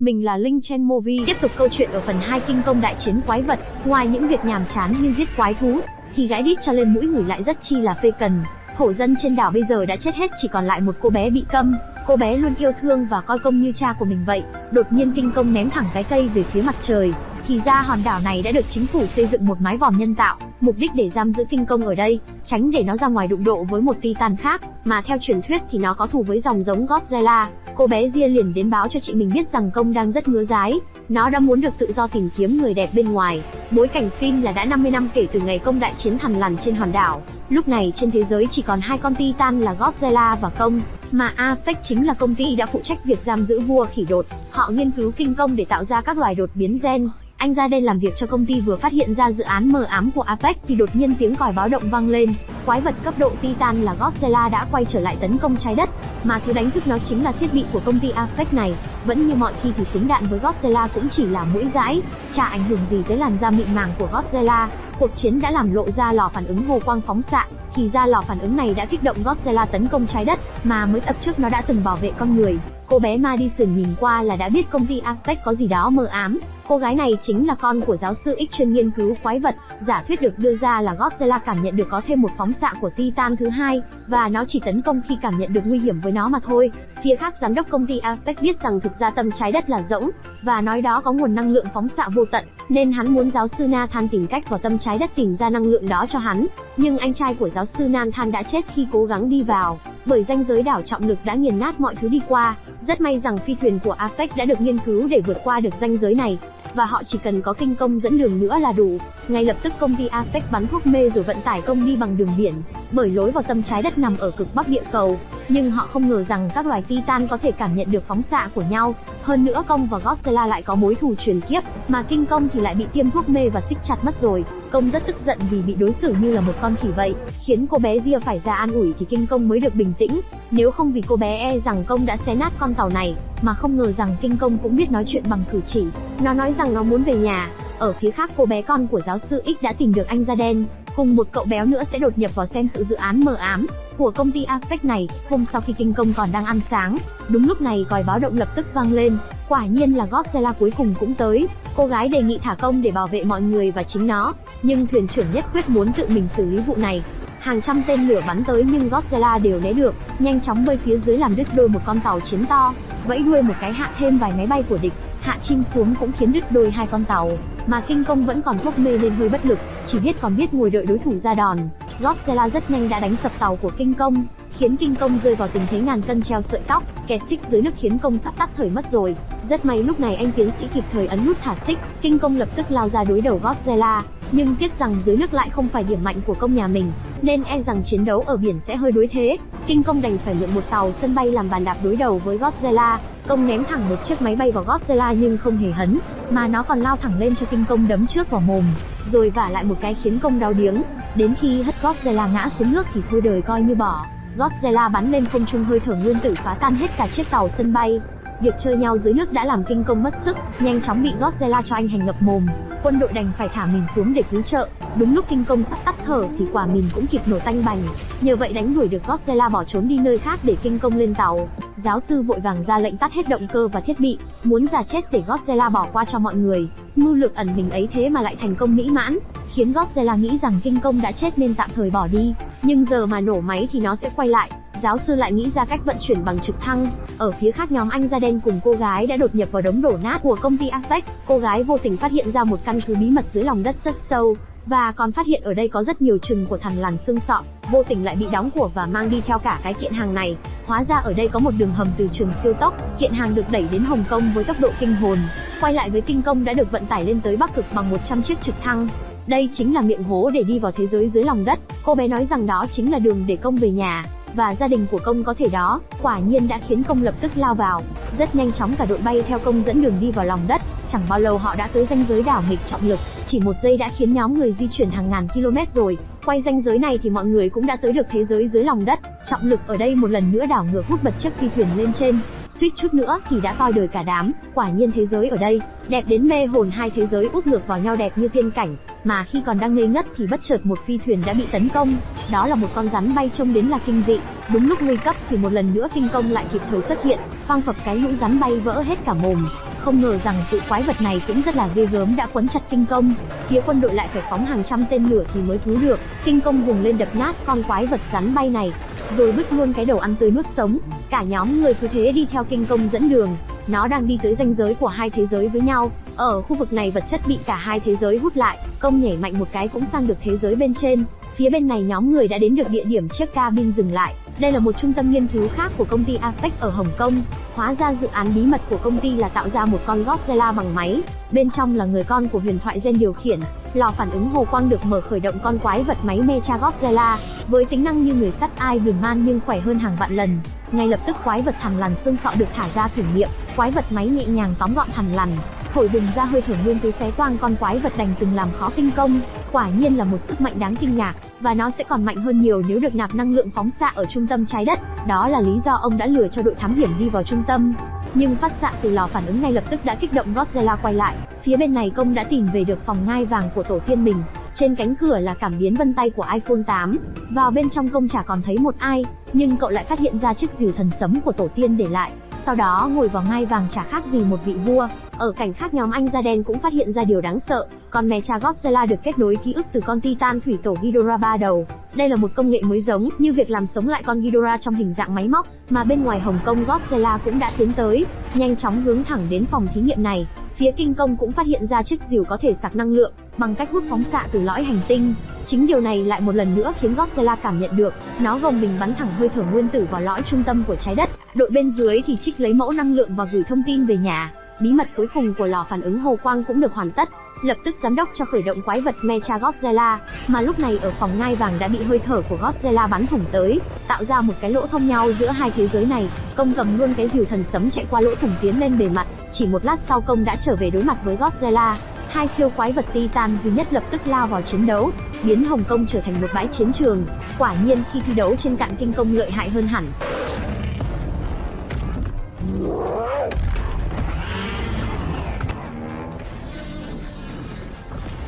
mình là Linh Chen Movie. Tiếp tục câu chuyện ở phần 2 kinh công đại chiến quái vật, ngoài những việc nhàm chán như giết quái thú, thì gãi đít cho lên mũi người lại rất chi là phê cần. Thổ dân trên đảo bây giờ đã chết hết chỉ còn lại một cô bé bị câm. Cô bé luôn yêu thương và coi công như cha của mình vậy. Đột nhiên kinh công ném thẳng cái cây về phía mặt trời. Thì ra hòn đảo này đã được chính phủ xây dựng một mái vòm nhân tạo, mục đích để giam giữ kinh công ở đây, tránh để nó ra ngoài đụng độ với một titan khác, mà theo truyền thuyết thì nó có thù với dòng giống Godzilla. Cô bé Ria liền đến báo cho chị mình biết rằng công đang rất ngứa dái, nó đã muốn được tự do tìm kiếm người đẹp bên ngoài. Bối cảnh phim là đã 50 năm kể từ ngày công đại chiến thằn lằn trên hòn đảo. Lúc này trên thế giới chỉ còn hai con titan là Godzilla và công, mà Apex chính là công ty đã phụ trách việc giam giữ vua khỉ đột. Họ nghiên cứu kinh công để tạo ra các loài đột biến gen, anh ra đây làm việc cho công ty vừa phát hiện ra dự án mờ ám của Apex thì đột nhiên tiếng còi báo động vang lên. Quái vật cấp độ Titan là Godzilla đã quay trở lại tấn công trái đất, mà thứ đánh thức nó chính là thiết bị của công ty Apex này. Vẫn như mọi khi thì súng đạn với Godzilla cũng chỉ là mũi dãi, chả ảnh hưởng gì tới làn da mịn màng của Godzilla. Cuộc chiến đã làm lộ ra lò phản ứng hồ quang phóng xạ, thì ra lò phản ứng này đã kích động Godzilla tấn công trái đất, mà mới tập trước nó đã từng bảo vệ con người. Cô bé Madison nhìn qua là đã biết công ty Apex có gì đó mờ ám, Cô gái này chính là con của giáo sư X chuyên nghiên cứu quái vật, giả thuyết được đưa ra là Godzilla cảm nhận được có thêm một phóng xạ của Titan thứ hai, và nó chỉ tấn công khi cảm nhận được nguy hiểm với nó mà thôi. Phía khác giám đốc công ty Apex biết rằng thực ra tâm trái đất là rỗng, và nói đó có nguồn năng lượng phóng xạ vô tận, nên hắn muốn giáo sư Nathan tìm cách vào tâm trái đất tìm ra năng lượng đó cho hắn. Nhưng anh trai của giáo sư Nathan đã chết khi cố gắng đi vào, bởi ranh giới đảo trọng lực đã nghiền nát mọi thứ đi qua. Rất may rằng phi thuyền của Apex đã được nghiên cứu để vượt qua được ranh giới này, và họ chỉ cần có kinh công dẫn đường nữa là đủ. Ngay lập tức công ty Apex bắn thuốc mê rồi vận tải công đi bằng đường biển, bởi lối vào tâm trái đất nằm ở cực bắc địa cầu. Nhưng họ không ngờ rằng các loài Titan có thể cảm nhận được phóng xạ của nhau. Hơn nữa công và Godzilla lại có mối thù truyền kiếp, mà kinh công thì lại bị tiêm thuốc mê và xích chặt mất rồi. Công rất tức giận vì bị đối xử như là một con khỉ vậy, khiến cô bé Gia phải ra an ủi thì kinh công mới được bình tĩnh. Nếu không vì cô bé e rằng công đã xé nát con tàu này, mà không ngờ rằng kinh công cũng biết nói chuyện bằng cử chỉ. Nó nói rằng nó muốn về nhà. Ở phía khác cô bé con của giáo sư X đã tìm được anh da đen, cùng một cậu béo nữa sẽ đột nhập vào xem sự dự án mờ ám của công ty Apex này. Hôm sau khi kinh công còn đang ăn sáng, đúng lúc này còi báo động lập tức vang lên. Quả nhiên là Godzilla cuối cùng cũng tới. Cô gái đề nghị thả công để bảo vệ mọi người và chính nó, nhưng thuyền trưởng nhất quyết muốn tự mình xử lý vụ này. Hàng trăm tên lửa bắn tới nhưng Godzilla đều né được, nhanh chóng bơi phía dưới làm đứt đôi một con tàu chiến to, vẫy đuôi một cái hạ thêm vài máy bay của địch, hạ chim xuống cũng khiến đứt đôi hai con tàu, mà kinh công vẫn còn thuốc mê nên hơi bất lực, chỉ biết còn biết ngồi đợi đối thủ ra đòn. Godzilla rất nhanh đã đánh sập tàu của kinh công, khiến kinh công rơi vào tình thế ngàn cân treo sợi tóc, kẹt xích dưới nước khiến công sắp tắt thời mất rồi. Rất may lúc này anh tiến sĩ kịp thời ấn nút thả xích, kinh công lập tức lao ra đối đầu Godzilla, nhưng tiếc rằng dưới nước lại không phải điểm mạnh của công nhà mình, nên e rằng chiến đấu ở biển sẽ hơi đối thế. Kinh công đành phải mượn một tàu sân bay làm bàn đạp đối đầu với Godzilla. Công ném thẳng một chiếc máy bay vào Godzilla nhưng không hề hấn, mà nó còn lao thẳng lên cho kinh công đấm trước vào mồm, rồi vả lại một cái khiến công đau điếng. Đến khi hất Godzilla ngã xuống nước thì thôi đời coi như bỏ. Godzilla bắn lên không trung hơi thở nguyên tử phá tan hết cả chiếc tàu sân bay. Việc chơi nhau dưới nước đã làm kinh công mất sức, nhanh chóng bị Godzilla cho anh hành ngập mồm. Quân đội đành phải thả mình xuống để cứu trợ. Đúng lúc kinh công sắp tắt thở thì quả mình cũng kịp nổ tanh bành. Nhờ vậy đánh đuổi được Godzilla bỏ trốn đi nơi khác để kinh công lên tàu. Giáo sư vội vàng ra lệnh tắt hết động cơ và thiết bị, muốn giả chết để Godzilla bỏ qua cho mọi người. Mưu lược ẩn mình ấy thế mà lại thành công mỹ mãn, khiến Godzilla nghĩ rằng kinh công đã chết nên tạm thời bỏ đi. Nhưng giờ mà nổ máy thì nó sẽ quay lại, giáo sư lại nghĩ ra cách vận chuyển bằng trực thăng. Ở phía khác nhóm anh da đen cùng cô gái đã đột nhập vào đống đổ nát của công ty Apex. Cô gái vô tình phát hiện ra một căn cứ bí mật dưới lòng đất rất sâu, và còn phát hiện ở đây có rất nhiều chừng của thằn lằn xương sọ, vô tình lại bị đóng của và mang đi theo cả cái kiện hàng này. Hóa ra ở đây có một đường hầm từ trường siêu tốc, kiện hàng được đẩy đến Hồng Kông với tốc độ kinh hồn. Quay lại với kinh công đã được vận tải lên tới Bắc Cực bằng 100 chiếc trực thăng. Đây chính là miệng hố để đi vào thế giới dưới lòng đất. Cô bé nói rằng đó chính là đường để công về nhà và gia đình của công có thể đó, quả nhiên đã khiến công lập tức lao vào. Rất nhanh chóng cả đội bay theo công dẫn đường đi vào lòng đất, chẳng bao lâu họ đã tới ranh giới đảo nghịch trọng lực, chỉ một giây đã khiến nhóm người di chuyển hàng ngàn km rồi. Quay ranh giới này thì mọi người cũng đã tới được thế giới dưới lòng đất, trọng lực ở đây một lần nữa đảo ngược hút bật chiếc phi thuyền lên trên, suýt chút nữa thì đã coi đời cả đám, quả nhiên thế giới ở đây, đẹp đến mê hồn hai thế giới úp ngược vào nhau đẹp như tiên cảnh, mà khi còn đang ngây ngất thì bất chợt một phi thuyền đã bị tấn công, đó là một con rắn bay trông đến là kinh dị, đúng lúc nguy cấp thì một lần nữa kinh công lại kịp thời xuất hiện, phang phập cái lũ rắn bay vỡ hết cả mồm, Không ngờ rằng tụ quái vật này cũng rất là ghê gớm đã quấn chặt kinh công. Phía quân đội lại phải phóng hàng trăm tên lửa thì mới cứu được. Kinh công vùng lên đập nát con quái vật rắn bay này, rồi bứt luôn cái đầu ăn tươi nuốt sống. Cả nhóm người cứ thế đi theo kinh công dẫn đường. Nó đang đi tới ranh giới của hai thế giới với nhau. Ở khu vực này vật chất bị cả hai thế giới hút lại, công nhảy mạnh một cái cũng sang được thế giới bên trên. Phía bên này nhóm người đã đến được địa điểm chiếc cabin dừng lại. Đây là một trung tâm nghiên cứu khác của công ty Apex ở Hồng Kông. Hóa ra dự án bí mật của công ty là tạo ra một con Godzilla bằng máy. Bên trong là người con của huyền thoại gen điều khiển. Lò phản ứng hồ quang được mở khởi động con quái vật máy Mecha Godzilla. Với tính năng như người sắt Iron Man nhưng khỏe hơn hàng vạn lần. Ngay lập tức quái vật thằn lằn xương sọ được thả ra thử nghiệm. Quái vật máy nhẹ nhàng tóm gọn thằn lằn, thổi bùng ra hơi thở nguyên tứ xé toang con quái vật đành từng làm khó kinh công. Quả nhiên là một sức mạnh đáng kinh ngạc, và nó sẽ còn mạnh hơn nhiều nếu được nạp năng lượng phóng xạ ở trung tâm trái đất. Đó là lý do ông đã lừa cho đội thám hiểm đi vào trung tâm. Nhưng phát xạ từ lò phản ứng ngay lập tức đã kích động Godzilla quay lại. Phía bên này công đã tìm về được phòng ngai vàng của tổ tiên mình. Trên cánh cửa là cảm biến vân tay của iPhone 8. Vào bên trong công chả còn thấy một ai, nhưng cậu lại phát hiện ra chiếc rìu thần sấm của tổ tiên để lại. Sau đó ngồi vào ngai vàng chả khác gì một vị vua. Ở cảnh khác nhóm anh da đen cũng phát hiện ra điều đáng sợ, con mè cha Godzilla được kết nối ký ức từ con Titan thủy tổ Ghidorah ba đầu. Đây là một công nghệ mới giống như việc làm sống lại con Ghidorah trong hình dạng máy móc, mà bên ngoài Hồng Kông Godzilla cũng đã tiến tới, nhanh chóng hướng thẳng đến phòng thí nghiệm này. Phía Kinh Công cũng phát hiện ra chiếc rìu có thể sạc năng lượng bằng cách hút phóng xạ từ lõi hành tinh. Chính điều này lại một lần nữa khiến Godzilla cảm nhận được, nó gồng mình bắn thẳng hơi thở nguyên tử vào lõi trung tâm của trái đất. Đội bên dưới thì trích lấy mẫu năng lượng và gửi thông tin về nhà. Bí mật cuối cùng của lò phản ứng hồ quang cũng được hoàn tất. Lập tức giám đốc cho khởi động quái vật Mecha Godzilla, mà lúc này ở phòng ngai vàng đã bị hơi thở của Godzilla bắn thủng tới, tạo ra một cái lỗ thông nhau giữa hai thế giới này. Công cầm luôn cái rìu thần sấm chạy qua lỗ thủng tiến lên bề mặt, chỉ một lát sau công đã trở về đối mặt với Godzilla. Hai siêu quái vật Titan duy nhất lập tức lao vào chiến đấu, biến Hồng Kông trở thành một bãi chiến trường. Quả nhiên khi thi đấu trên cạn kinh công lợi hại hơn hẳn.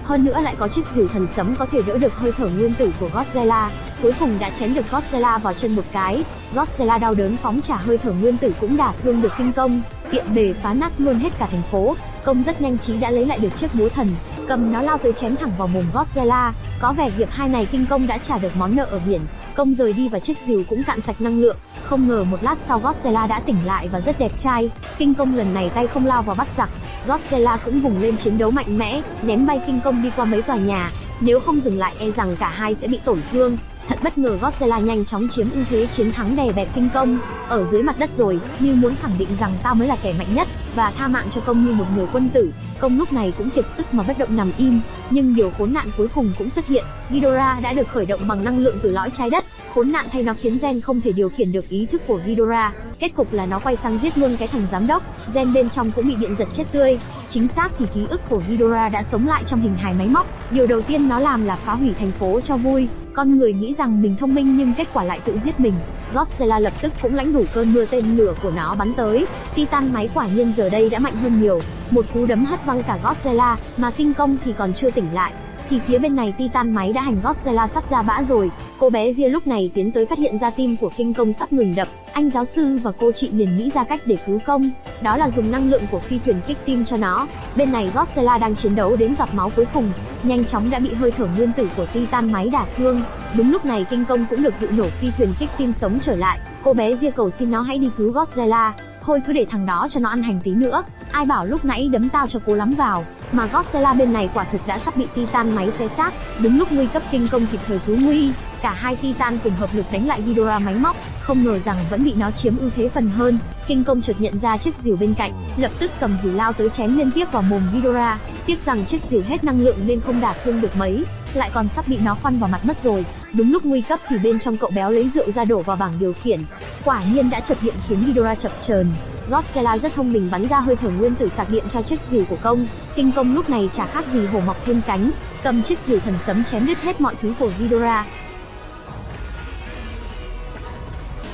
Hơn nữa lại có chiếc rìu thần sấm có thể đỡ được hơi thở nguyên tử của Godzilla. Cuối cùng đã chém được Godzilla vào chân một cái. Godzilla đau đớn phóng trả hơi thở nguyên tử cũng đả thương được kinh công, tiện bề phá nát luôn hết cả thành phố. Công rất nhanh trí đã lấy lại được chiếc búa thần, cầm nó lao tới chém thẳng vào mồm Godzilla. Có vẻ hiệp hai này kinh công đã trả được món nợ ở biển. Công rời đi và chiếc rìu cũng cạn sạch năng lượng. Không ngờ một lát sau Godzilla đã tỉnh lại và rất đẹp trai. Kinh công lần này tay không lao vào bắt giặc, Godzilla cũng vùng lên chiến đấu mạnh mẽ, ném bay kinh công đi qua mấy tòa nhà. Nếu không dừng lại e rằng cả hai sẽ bị tổn thương. Thật bất ngờ Godzilla nhanh chóng chiếm ưu thế chiến thắng đè bẹp kinh công. Ở dưới mặt đất rồi, như muốn khẳng định rằng tao mới là kẻ mạnh nhất, và tha mạng cho công như một người quân tử. Công lúc này cũng kiệt sức mà bất động nằm im. Nhưng điều khốn nạn cuối cùng cũng xuất hiện. Ghidorah đã được khởi động bằng năng lượng từ lõi trái đất. Khốn nạn thay nó khiến Gen không thể điều khiển được ý thức của Ghidorah. Kết cục là nó quay sang giết luôn cái thằng giám đốc. Gen bên trong cũng bị điện giật chết tươi. Chính xác thì ký ức của Ghidorah đã sống lại trong hình hài máy móc. Điều đầu tiên nó làm là phá hủy thành phố cho vui. Con người nghĩ rằng mình thông minh nhưng kết quả lại tự giết mình. Godzilla lập tức cũng lãnh đủ cơn mưa tên lửa của nó bắn tới. Titan máy quả nhiên giờ đây đã mạnh hơn nhiều. Một cú đấm hất văng cả Godzilla, mà kinh công thì còn chưa tỉnh lại. Thì phía bên này Titan máy đã hành gót Zella sắp ra bã rồi. Cô bé Ria lúc này tiến tới phát hiện ra tim của kinh công sắp ngừng đập. Anh giáo sư và cô chị liền nghĩ ra cách để cứu công. Đó là dùng năng lượng của phi thuyền kích tim cho nó. Bên này Godzilla đang chiến đấu đến giọt máu cuối cùng. Nhanh chóng đã bị hơi thở nguyên tử của Titan máy đả thương. Đúng lúc này kinh công cũng được vụ nổ phi thuyền kích tim sống trở lại. Cô bé Ria cầu xin nó hãy đi cứu Godzilla. Thôi cứ để thằng đó cho nó ăn hành tí nữa. Ai bảo lúc nãy đấm tao cho cố lắm vào. Mà Godzilla bên này quả thực đã sắp bị Titan máy xé xác. Đúng lúc nguy cấp kinh công kịp thời cứu nguy, cả hai Titan cùng hợp lực đánh lại Ghidorah máy móc, không ngờ rằng vẫn bị nó chiếm ưu thế phần hơn. Kinh công chợt nhận ra chiếc rìu bên cạnh, lập tức cầm rìu lao tới chém liên tiếp vào mồm Ghidorah. Tiếc rằng chiếc rìu hết năng lượng nên không đả thương được mấy, lại còn sắp bị nó khoăn vào mặt mất rồi. Đúng lúc nguy cấp thì bên trong cậu béo lấy rượu ra đổ vào bảng điều khiển. Quả nhiên đã chợt hiện khiến Ghidorah chập chờn. Godzilla rất thông minh bắn ra hơi thở nguyên tử sạc điện cho chiếc rìu của công. Kinh công lúc này chả khác gì hổ mọc thêm cánh, cầm chiếc rìu thần sấm chém đứt hết mọi thứ của Ghidorah.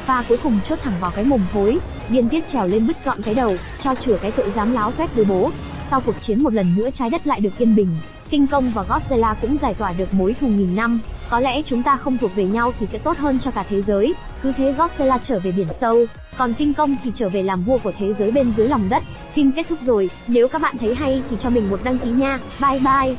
và cuối cùng chốt thẳng vào cái mồm thối, điên tiết trèo lên bứt gọn cái đầu, cho chừa cái tội dám láo phép với bố. Sau cuộc chiến một lần nữa trái đất lại được yên bình, Kinh công và Godzilla cũng giải tỏa được mối thù nghìn năm. Có lẽ chúng ta không thuộc về nhau thì sẽ tốt hơn cho cả thế giới. Cứ thế Godzilla trở về biển sâu, còn Kinh công thì trở về làm vua của thế giới bên dưới lòng đất. Phim kết thúc rồi, nếu các bạn thấy hay thì cho mình một đăng ký nha. Bye bye.